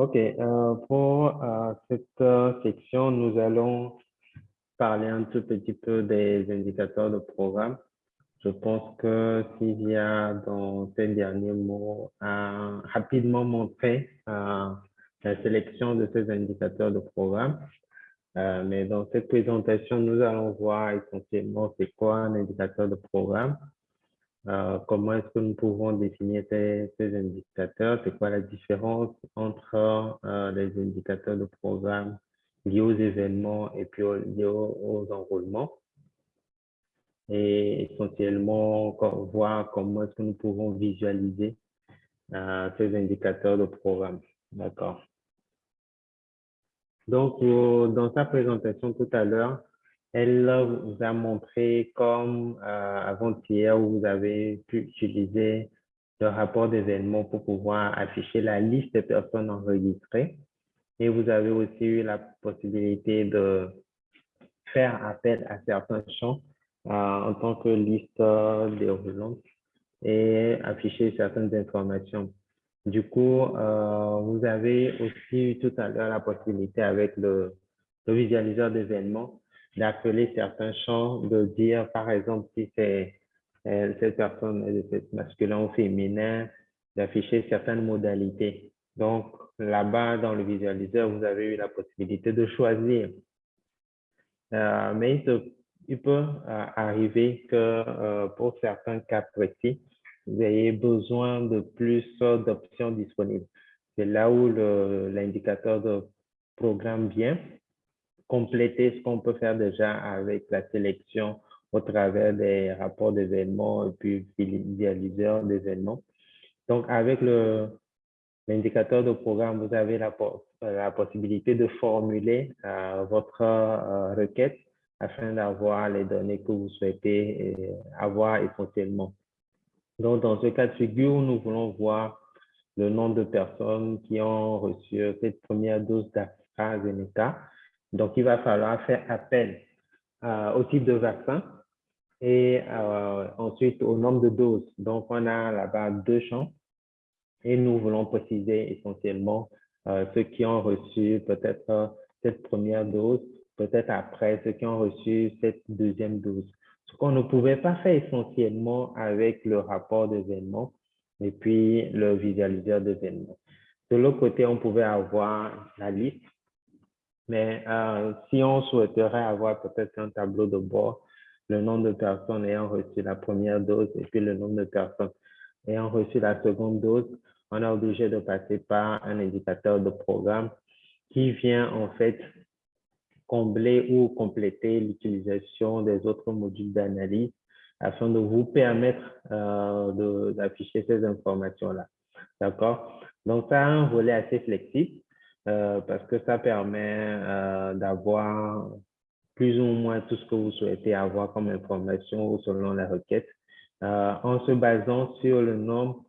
OK. Euh, pour euh, cette euh, section, nous allons parler un tout petit peu des indicateurs de programme. Je pense que s'il y a dans ces derniers mots rapidement montrer la sélection de ces indicateurs de programme. mais dans cette présentation, nous allons voir essentiellement c'est quoi un indicateur de programme, euh, comment est-ce que nous pouvons définir ces, indicateurs? C'est quoi la différence entre euh, les indicateurs de programme liés aux événements et puis liés aux, enrôlements? Et essentiellement, voir comment est-ce que nous pouvons visualiser euh, ces indicateurs de programme. D'accord. Donc, dans sa présentation tout à l'heure, elle vous a montré comme euh, avant-hier où vous avez pu utiliser le rapport d'événement pour pouvoir afficher la liste des personnes enregistrées. Et vous avez aussi eu la possibilité de faire appel à certains champs euh, en tant que liste déroulante et afficher certaines informations. Du coup, euh, vous avez aussi eu tout à l'heure la possibilité avec le, le visualiseur d'événements d'appeler certains champs, de dire, par exemple, si c'est euh, cette personne est masculin ou féminin, d'afficher certaines modalités. Donc, là-bas, dans le visualiseur, vous avez eu la possibilité de choisir. Euh, mais il, peut euh, arriver que pour certains cas précis, vous ayez besoin de plus d'options disponibles. C'est là où l'indicateur de programme vient compléter ce qu'on peut faire déjà avec la sélection au travers des rapports d'événements et puis visualiseurs d'événements. Donc, avec l'indicateur de programme, vous avez la, possibilité de formuler euh, votre euh, requête afin d'avoir les données que vous souhaitez euh, avoir essentiellement. Donc, dans ce cas de figure, nous voulons voir le nombre de personnes qui ont reçu cette première dose d'AstraZeneca donc, il va falloir faire appel euh, au type de vaccin et euh, ensuite au nombre de doses. Donc, on a là-bas deux champs et nous voulons préciser essentiellement euh, ceux qui ont reçu peut-être cette première dose, peut-être après ceux qui ont reçu cette deuxième dose. Ce qu'on ne pouvait pas faire essentiellement avec le rapport d'événements et puis le visualiseur d'événements. De l'autre côté, on pouvait avoir la liste mais euh, si on souhaiterait avoir peut-être un tableau de bord, le nombre de personnes ayant reçu la première dose et puis le nombre de personnes ayant reçu la seconde dose, on est obligé de passer par un indicateur de programme qui vient en fait combler ou compléter l'utilisation des autres modules d'analyse afin de vous permettre euh, d'afficher ces informations-là. D'accord? Donc, ça a un volet assez flexible. Euh, parce que ça permet euh, d'avoir plus ou moins tout ce que vous souhaitez avoir comme information selon la requête euh, en se basant sur le nombre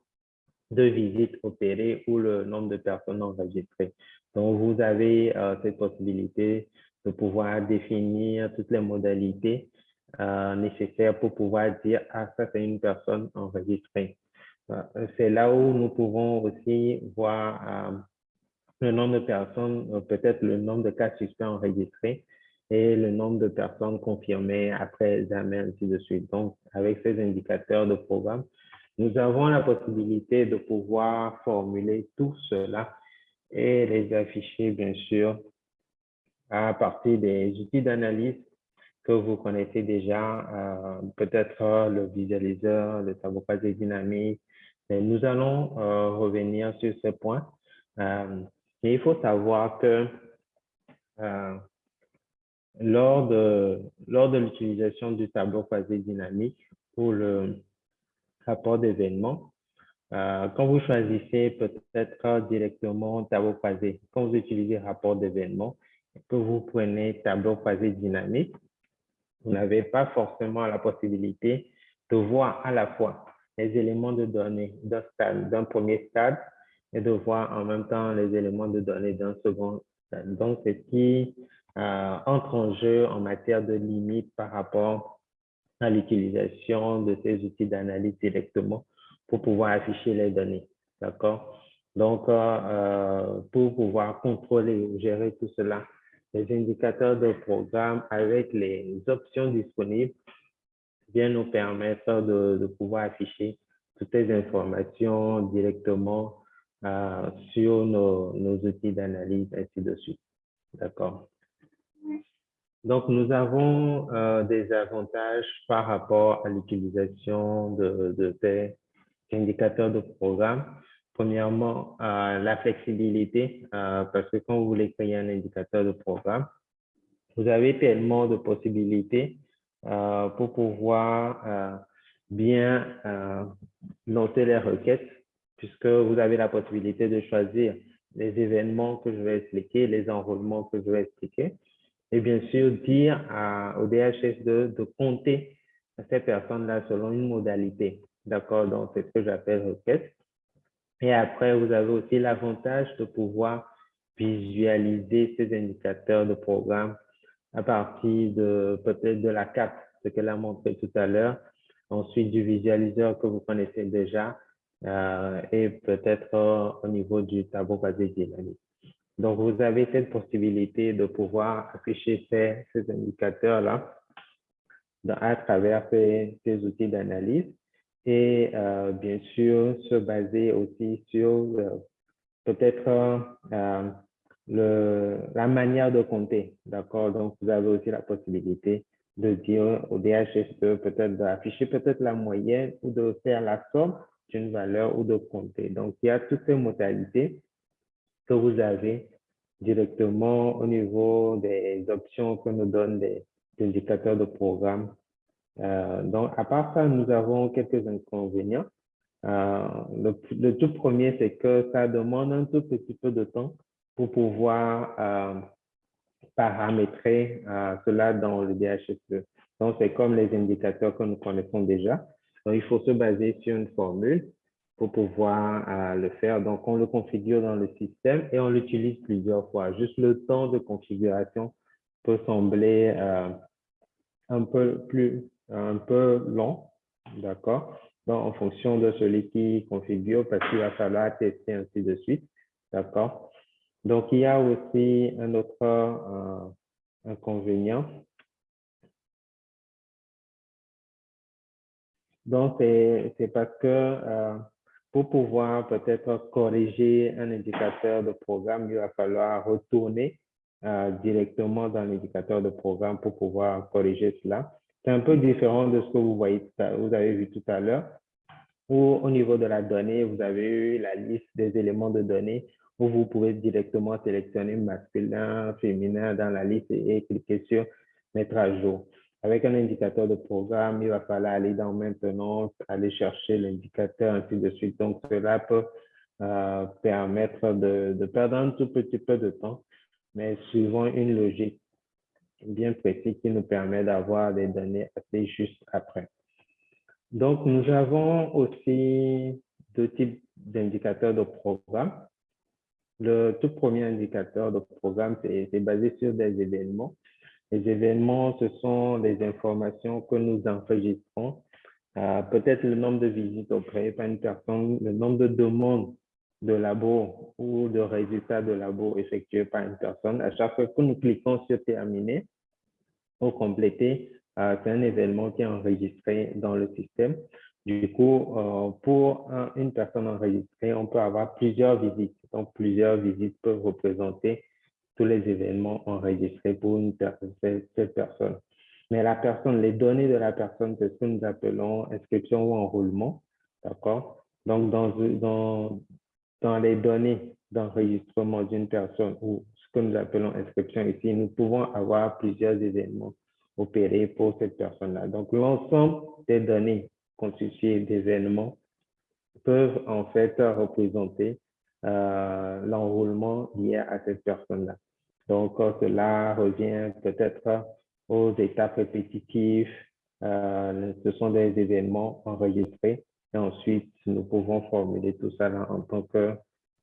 de visites opérées ou le nombre de personnes enregistrées. Donc, vous avez cette possibilité de pouvoir définir toutes les modalités nécessaires pour pouvoir dire, ah, ça, c'est une personne enregistrée. c'est là où nous pouvons aussi voir le nombre de personnes, euh, peut-être le nombre de cas suspects enregistrés et le nombre de personnes confirmées après examen, ainsi de suite. Donc, avec ces indicateurs de programme, nous avons la possibilité de pouvoir formuler tout cela et les afficher, bien sûr, à partir des outils d'analyse que vous connaissez déjà, euh, peut-être le visualiseur, le tableau croisé dynamique. Et nous allons euh, revenir sur ces points. Mais il faut savoir que euh, lors de, lors de l'utilisation du tableau croisé dynamique pour le rapport d'événements, euh, quand vous choisissez peut-être directement tableau croisé, quand vous utilisez rapport d'événements, que vous prenez tableau croisé dynamique, vous n'avez pas forcément la possibilité de voir à la fois les éléments de données d'un premier stade et de voir en même temps les éléments de données d'un second. Donc, c'est ce qui euh, entre en jeu en matière de limites par rapport à l'utilisation de ces outils d'analyse directement pour pouvoir afficher les données. D'accord? Donc, pour pouvoir contrôler ou gérer tout cela, les indicateurs de programme avec les options disponibles viennent nous permettre de, de pouvoir afficher toutes les informations directement euh, sur nos, nos outils d'analyse, ainsi de suite. D'accord. Donc, nous avons euh, des avantages par rapport à l'utilisation de, ces indicateurs de programme. Premièrement, euh, la flexibilité, parce que quand vous voulez créer un indicateur de programme, vous avez tellement de possibilités pour pouvoir bien noter les requêtes, puisque vous avez la possibilité de choisir les événements que je vais expliquer, les enrôlements que je vais expliquer, et bien sûr dire au DHS2 de compter ces personnes-là selon une modalité. D'accord? Donc, c'est ce que j'appelle requête. Et après, vous avez aussi l'avantage de pouvoir visualiser ces indicateurs de programme à partir de peut-être de la carte, ce qu'elle a montré tout à l'heure, ensuite du visualiseur que vous connaissez déjà euh, et peut-être euh, au niveau du tableau basé dynamique. Donc, vous avez cette possibilité de pouvoir afficher ces, ces indicateurs-là à travers ces, ces outils d'analyse et euh, bien sûr se baser aussi sur peut-être la manière de compter. D'accord? Donc, vous avez aussi la possibilité de dire au DHS peut-être d'afficher peut-être la moyenne ou de faire la somme d'une valeur ou de compter. Donc, il y a toutes ces modalités que vous avez directement au niveau des options que nous donnent des indicateurs de programme euh, donc, à part ça, nous avons quelques inconvénients. Euh, le, tout premier, c'est que ça demande un tout petit peu de temps pour pouvoir euh, paramétrer cela dans le DHSE. Donc, c'est comme les indicateurs que nous connaissons déjà. Donc, il faut se baser sur une formule pour pouvoir le faire. Donc, on le configure dans le système et on l'utilise plusieurs fois. Juste le temps de configuration peut sembler un peu plus un peu long, d'accord? Donc, en fonction de celui qui configure, parce qu'il va falloir tester ainsi de suite, d'accord? Donc, il y a aussi un autre euh, inconvénient. Donc, c'est parce que euh, pour pouvoir peut-être corriger un indicateur de programme, il va falloir retourner euh, directement dans l'indicateur de programme pour pouvoir corriger cela. C'est un peu différent de ce que vous voyez, vous avez vu tout à l'heure, où au niveau de la donnée, vous avez eu la liste des éléments de données où vous pouvez directement sélectionner masculin, féminin dans la liste et cliquer sur mettre à jour. Avec un indicateur de programme, il va falloir aller dans maintenance, aller chercher l'indicateur, ainsi de suite. Donc, cela peut euh, permettre de, de perdre un tout petit peu de temps, mais suivant une logique bien précis qui nous permet d'avoir des données assez justes après. Donc, nous avons aussi deux types d'indicateurs de programme. Le tout premier indicateur de programme, c'est basé sur des événements. Les événements, ce sont les informations que nous enregistrons. Euh, Peut-être le nombre de visites auprès par une personne, le nombre de demandes de labo ou de résultats de labo effectués par une personne. À chaque fois que nous cliquons sur terminer ou compléter, euh, c'est un événement qui est enregistré dans le système. Du coup, euh, pour une personne enregistrée, on peut avoir plusieurs visites. Donc, plusieurs visites peuvent représenter tous les événements enregistrés pour une cette personne. Mais la personne, les données de la personne, c'est ce que nous appelons inscription ou enrôlement. D'accord? Donc, dans, dans, dans les données d'enregistrement d'une personne ou ce que nous appelons inscription ici, nous pouvons avoir plusieurs événements opérés pour cette personne-là. Donc, l'ensemble des données constituées d'événements peuvent en fait représenter euh, l'enrôlement lié à cette personne-là. Donc, cela revient peut-être aux étapes répétitives. Euh, ce sont des événements enregistrés et ensuite, nous pouvons formuler tout ça en tant que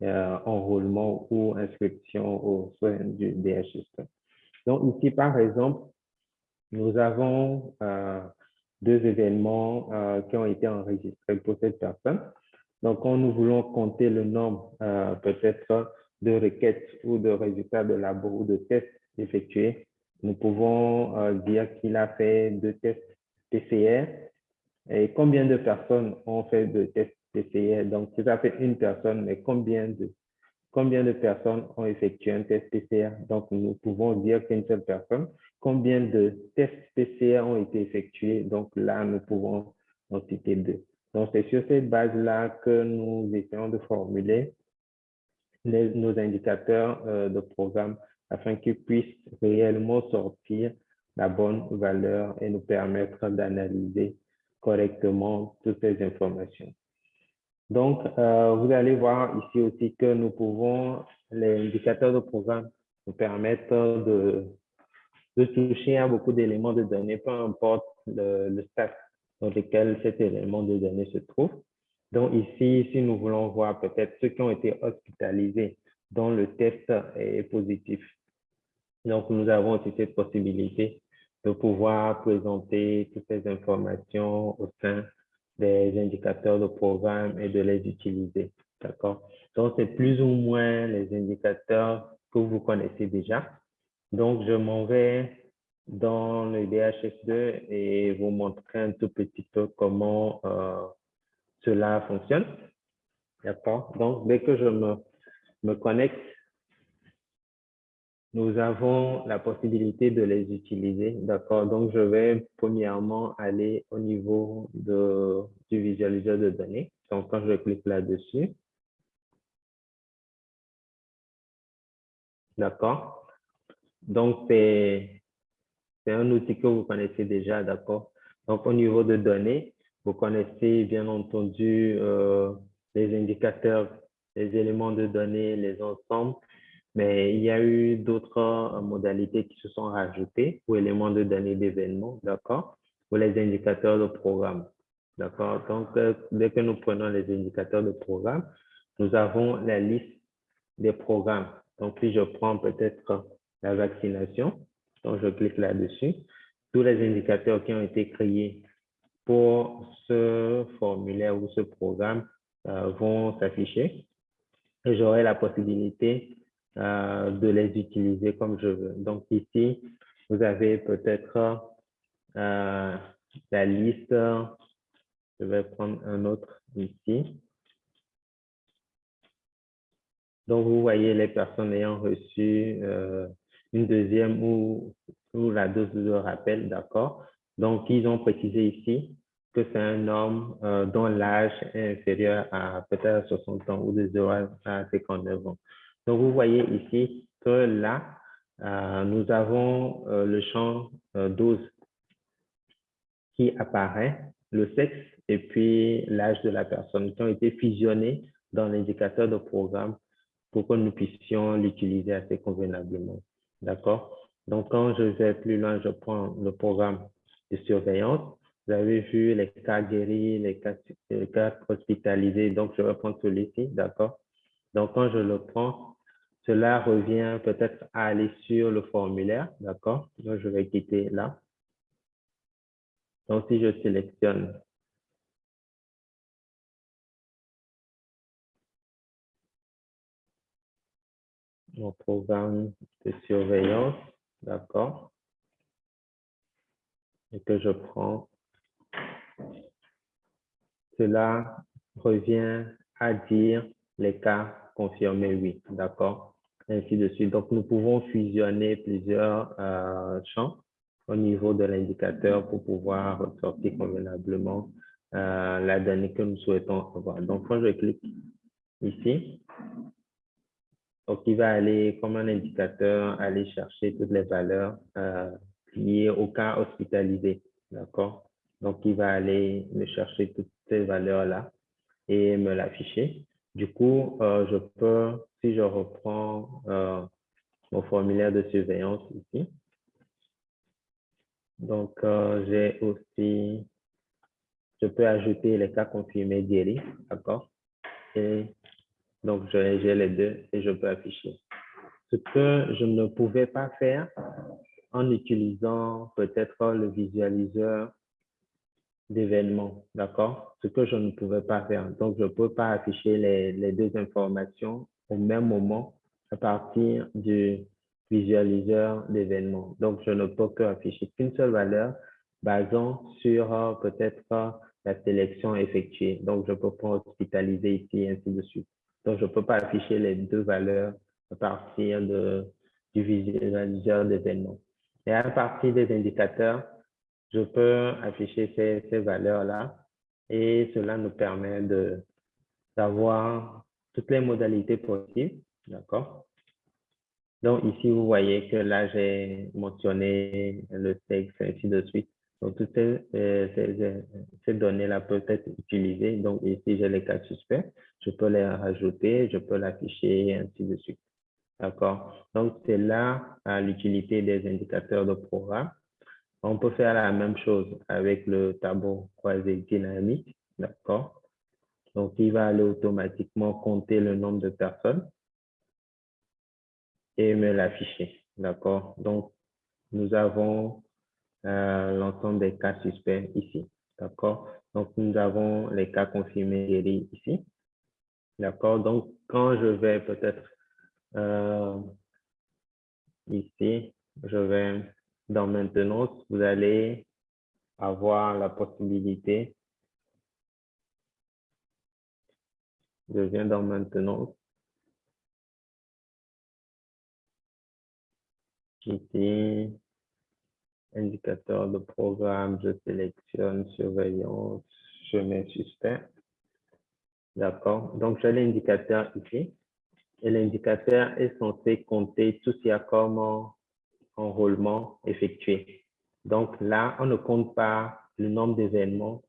euh, enrôlement ou inscription au sein du DHS. Donc ici, par exemple, nous avons euh, deux événements qui ont été enregistrés pour cette personne. Donc, quand nous voulons compter le nombre euh, peut-être de requêtes ou de résultats de labo ou de tests effectués, nous pouvons euh, dire qu'il a fait deux tests PCR et combien de personnes ont fait deux tests PCR. Donc, ça fait une personne, mais combien de, combien de personnes ont effectué un test PCR? Donc, nous pouvons dire qu'une seule personne. Combien de tests PCR ont été effectués? Donc, là, nous pouvons en citer deux. Donc, c'est sur cette base-là que nous essayons de formuler nos indicateurs euh, de programme afin qu'ils puissent réellement sortir la bonne valeur et nous permettre d'analyser correctement toutes ces informations. Donc, euh, vous allez voir ici aussi que nous pouvons, les indicateurs de programme nous permettent de, de toucher à beaucoup d'éléments de données, peu importe le, le stade dans lequel cet élément de données se trouve. Donc ici, si nous voulons voir peut-être ceux qui ont été hospitalisés dont le test est positif. Donc nous avons aussi cette possibilité de pouvoir présenter toutes ces informations au sein des indicateurs de programme et de les utiliser. D'accord? Donc, c'est plus ou moins les indicateurs que vous connaissez déjà. Donc, je m'en vais dans le DHS2 et vous montrer un tout petit peu comment euh, cela fonctionne. D'accord? Donc, dès que je me, connecte nous avons la possibilité de les utiliser. D'accord. Donc, je vais premièrement aller au niveau du visualiseur de données. Donc, quand je clique là-dessus, d'accord. Donc, c'est un outil que vous connaissez déjà, d'accord? Donc, au niveau de données, vous connaissez bien entendu euh, les indicateurs, les éléments de données, les ensembles mais il y a eu d'autres euh, modalités qui se sont rajoutées ou éléments de données d'événements, d'accord, ou les indicateurs de programme, d'accord? Donc, euh, dès que nous prenons les indicateurs de programme, nous avons la liste des programmes. Donc, si je prends peut-être la vaccination, donc je clique là-dessus, tous les indicateurs qui ont été créés pour ce formulaire ou ce programme euh, vont s'afficher et j'aurai la possibilité euh, de les utiliser comme je veux. Donc ici, vous avez peut-être euh, la liste. Je vais prendre un autre ici. Donc, vous voyez les personnes ayant reçu une deuxième ou, la dose de rappel, d'accord? Donc, ils ont précisé ici que c'est un homme dont l'âge est inférieur à peut-être 60 ans ou de 0 à 59 ans. Donc, vous voyez ici que là, euh, nous avons euh, le champ euh, dose qui apparaît, le sexe et puis l'âge de la personne qui ont été fusionnés dans l'indicateur de programme pour que nous puissions l'utiliser assez convenablement. D'accord? Donc, quand je vais plus loin, je prends le programme de surveillance. Vous avez vu les cas guéris, les cas, hospitalisés. Donc, je vais prendre celui-ci. D'accord? Donc, quand je le prends, cela revient peut-être à aller sur le formulaire, d'accord? Donc, je vais quitter là. Donc, si je sélectionne mon programme de surveillance, d'accord? Et que je prends, cela revient à dire les cas confirmés oui, d'accord? ainsi de suite. Donc, nous pouvons fusionner plusieurs euh, champs au niveau de l'indicateur pour pouvoir sortir convenablement euh, la donnée que nous souhaitons avoir. Donc, quand je clique ici, donc il va aller comme un indicateur aller chercher toutes les valeurs euh, liées au cas hospitalisé. D'accord? Donc, il va aller me chercher toutes ces valeurs-là et me l'afficher. Du coup, je peux si je reprends euh, mon formulaire de surveillance ici, donc euh, j'ai aussi, je peux ajouter les cas confirmés guéris, d'accord? Et donc j'ai les deux et je peux afficher. Ce que je ne pouvais pas faire en utilisant peut-être le visualiseur d'événements, d'accord? Ce que je ne pouvais pas faire. Donc, je ne peux pas afficher les, les deux informations au même moment à partir du visualiseur d'événements. Donc, je ne peux que afficher qu'une seule valeur basant sur euh, peut-être euh, la sélection effectuée. Donc, je peux pas hospitaliser ici, ainsi de suite. Donc, je ne peux pas afficher les deux valeurs à partir du visualiseur d'événements. Et à partir des indicateurs, je peux afficher ces, ces valeurs-là et cela nous permet d'avoir toutes les modalités possibles, d'accord? Donc ici, vous voyez que là, j'ai mentionné le texte, ainsi de suite. Donc, toutes ces, ces, données-là peuvent être utilisées. Donc, ici, j'ai les cas suspects. Je peux les rajouter, je peux l'afficher, ainsi de suite. D'accord? Donc, c'est là l'utilité des indicateurs de programme. On peut faire la même chose avec le tableau croisé dynamique, d'accord? Donc, il va aller automatiquement compter le nombre de personnes et me l'afficher, d'accord? Donc, nous avons euh, l'ensemble des cas suspects ici, d'accord? Donc, nous avons les cas confirmés ici, d'accord? Donc, quand je vais peut-être euh, ici, je vais dans maintenance, vous allez avoir la possibilité je viens dans maintenance. Ici, indicateur de programme, je sélectionne surveillance, mets suspect. D'accord. Donc, j'ai l'indicateur ici. Et l'indicateur est censé compter tout ce qu'il y a comme enrôlement effectué. Donc là, on ne compte pas le nombre d'événements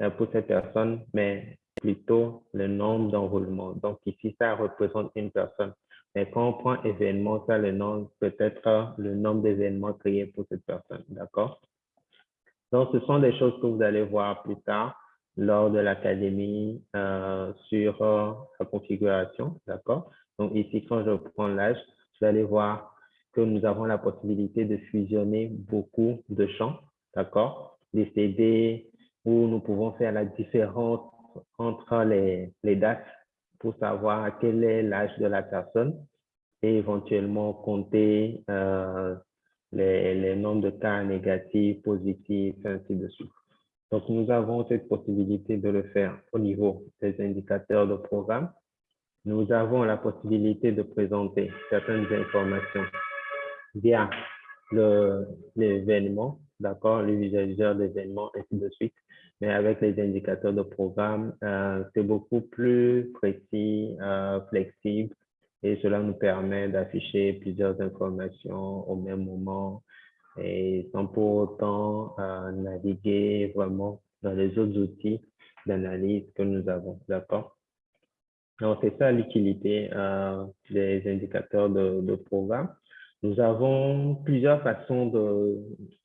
euh, pour cette personne, mais plutôt le nombre d'enrôlements. Donc ici, ça représente une personne. Mais quand on prend événement, ça le nom peut-être le nombre d'événements créés pour cette personne. D'accord? Donc, ce sont des choses que vous allez voir plus tard lors de l'académie euh, sur euh, la configuration. D'accord? Donc ici, quand je prends l'âge, vous allez voir que nous avons la possibilité de fusionner beaucoup de champs, d'accord? Des CD où nous pouvons faire la différence entre les, les dates pour savoir quel est l'âge de la personne et éventuellement compter euh, les, nombres de cas négatifs, positifs, ainsi de suite. Donc, nous avons cette possibilité de le faire au niveau des indicateurs de programme. Nous avons la possibilité de présenter certaines informations via l'événement, d'accord, le visualiseur d'événements, ainsi de suite. Mais avec les indicateurs de programme, euh, c'est beaucoup plus précis, euh, flexible, et cela nous permet d'afficher plusieurs informations au même moment et sans pour autant euh, naviguer vraiment dans les autres outils d'analyse que nous avons, d'accord? Donc, c'est ça l'utilité des indicateurs de, de programme. Nous avons plusieurs façons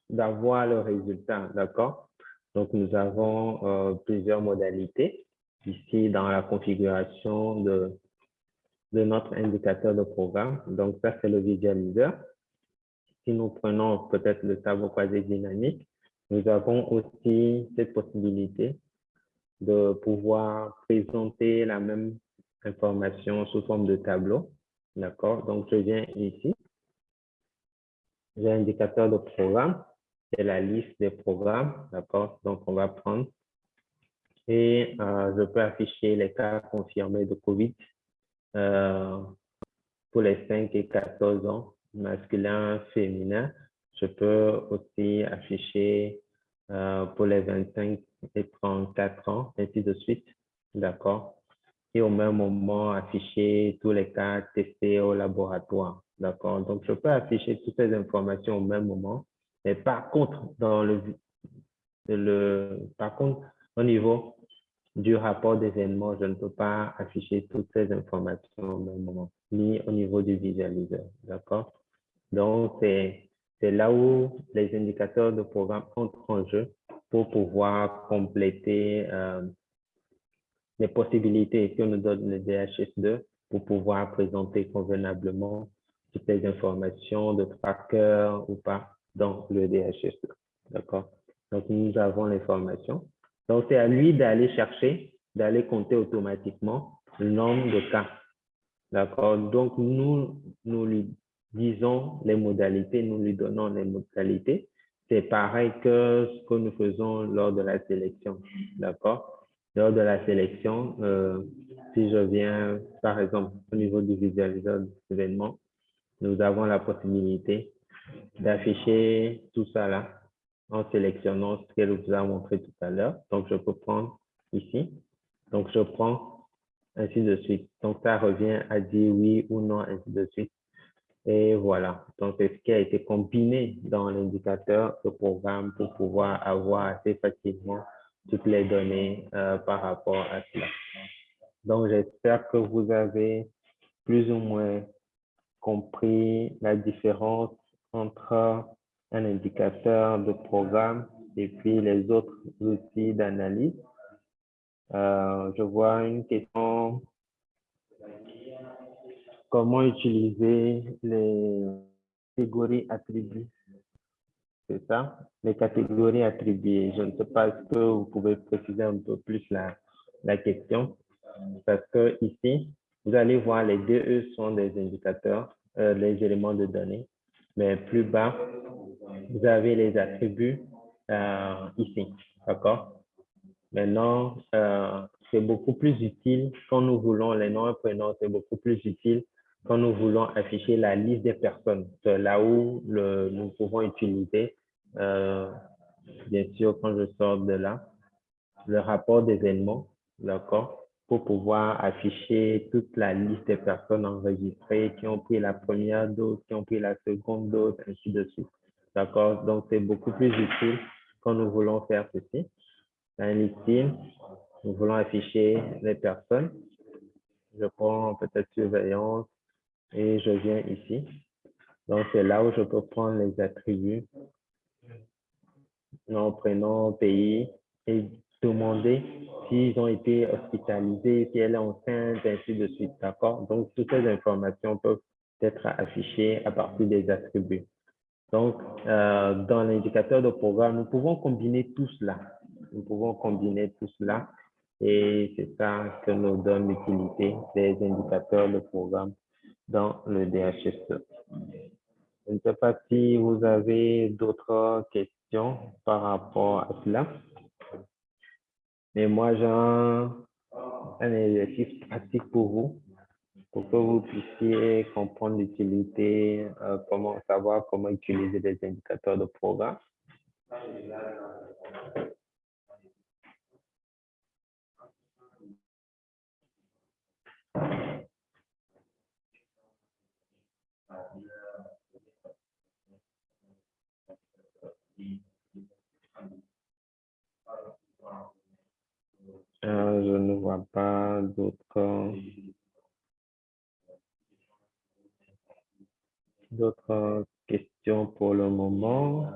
d'avoir le résultat, d'accord? Donc, nous avons euh, plusieurs modalités ici dans la configuration de, de notre indicateur de programme. Donc, ça, c'est le visualiseur. Si nous prenons peut-être le tableau croisé dynamique, nous avons aussi cette possibilité de pouvoir présenter la même information sous forme de tableau. D'accord? Donc, je viens ici j'ai indicateur de programme, c'est la liste des programmes, d'accord? Donc, on va prendre et euh, je peux afficher les cas confirmés de COVID euh, pour les 5 et 14 ans, masculin, féminin. Je peux aussi afficher euh, pour les 25 et 34 ans, ainsi de suite, d'accord? Et au même moment, afficher tous les cas testés au laboratoire. D'accord? Donc, je peux afficher toutes ces informations au même moment. Mais par contre, dans le, le, par contre, au niveau du rapport d'événement, je ne peux pas afficher toutes ces informations au même moment, ni au niveau du visualiseur. D'accord? Donc, c'est là où les indicateurs de programme entrent en jeu pour pouvoir compléter euh, les possibilités que nous donne le DHS2 pour pouvoir présenter convenablement toutes les informations de tracker ou pas dans le DHS. D'accord? Donc, nous avons l'information. Donc, c'est à lui d'aller chercher, d'aller compter automatiquement le nombre de cas. D'accord? Donc, nous, nous lui disons les modalités, nous lui donnons les modalités. C'est pareil que ce que nous faisons lors de la sélection. D'accord? Lors de la sélection, euh, si je viens, par exemple, au niveau du visualiseur d'événements, nous avons la possibilité d'afficher tout ça là en sélectionnant ce qu'elle vous a montré tout à l'heure. Donc, je peux prendre ici. Donc, je prends ainsi de suite. Donc, ça revient à dire oui ou non, ainsi de suite. Et voilà. Donc, c'est ce qui a été combiné dans l'indicateur de programme pour pouvoir avoir assez facilement toutes les données euh, par rapport à cela. Donc, j'espère que vous avez plus ou moins compris la différence entre un indicateur de programme et puis les autres outils d'analyse. Euh, je vois une question. Comment utiliser les catégories attribuées? C'est ça? Les catégories attribuées. Je ne sais pas, que vous pouvez préciser un peu plus la, question? Parce que ici, vous allez voir les deux E sont des indicateurs, euh, les éléments de données. Mais plus bas, vous avez les attributs euh, ici. D'accord? Maintenant, euh, c'est beaucoup plus utile quand nous voulons les noms et prénoms, c'est beaucoup plus utile quand nous voulons afficher la liste des personnes. C'est là où nous pouvons utiliser, euh, bien sûr, quand je sors de là, le rapport d'événements, d'accord? Pour pouvoir afficher toute la liste des personnes enregistrées qui ont pris la première dose, qui ont pris la seconde dose, ainsi de suite. D'accord? Donc, c'est beaucoup plus utile quand nous voulons faire ceci. Un listing, nous voulons afficher les personnes. Je prends peut-être surveillance et je viens ici. Donc, c'est là où je peux prendre les attributs. Nom, prénom, pays et demander s'ils ont été hospitalisés, si elle est enceinte, ainsi de suite. D'accord? Donc, toutes ces informations peuvent être affichées à partir des attributs. Donc, euh, dans l'indicateur de programme, nous pouvons combiner tout cela. Nous pouvons combiner tout cela et c'est ça que nous donne l'utilité des indicateurs de programme dans le DHSE. Je ne sais pas si vous avez d'autres questions par rapport à cela. Mais moi, j'ai un, exercice pratique pour vous, pour que vous puissiez comprendre l'utilité, euh, comment savoir comment utiliser des indicateurs de programme. Euh, je ne vois pas d'autres d'autres questions pour le moment.